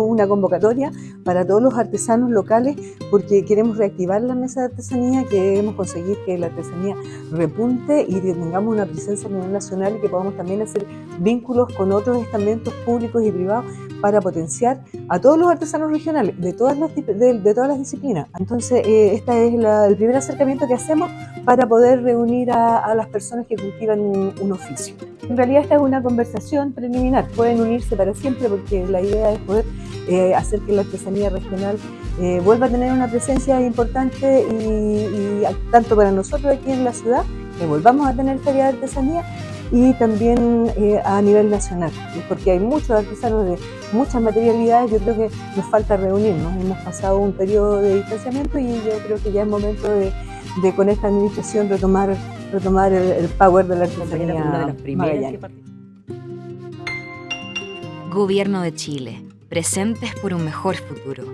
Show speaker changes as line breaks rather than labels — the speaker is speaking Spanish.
una convocatoria para todos los artesanos locales porque queremos reactivar la mesa de artesanía, queremos conseguir que la artesanía repunte y que tengamos una presencia a nivel nacional y que podamos también hacer vínculos con otros estamentos públicos y privados para potenciar a todos los artesanos regionales de todas las, de, todas las disciplinas. Entonces, eh, este es el primer acercamiento que hacemos para poder reunir a, las personas que cultivan un, oficio. En realidad esta es una conversación preliminar, pueden unirse para siempre porque la idea es poder eh, hacer que la artesanía regional eh, vuelva a tener una presencia importante y, tanto para nosotros aquí en la ciudad, que volvamos a tener feria de artesanía, y también eh, a nivel nacional, porque hay muchos artesanos de muchas materialidades, yo creo que nos falta reunirnos, hemos pasado un periodo de distanciamiento y yo creo que ya es momento de, con esta administración retomar, retomar el, power de la artesanía.
Gobierno de Chile, presentes por un mejor futuro.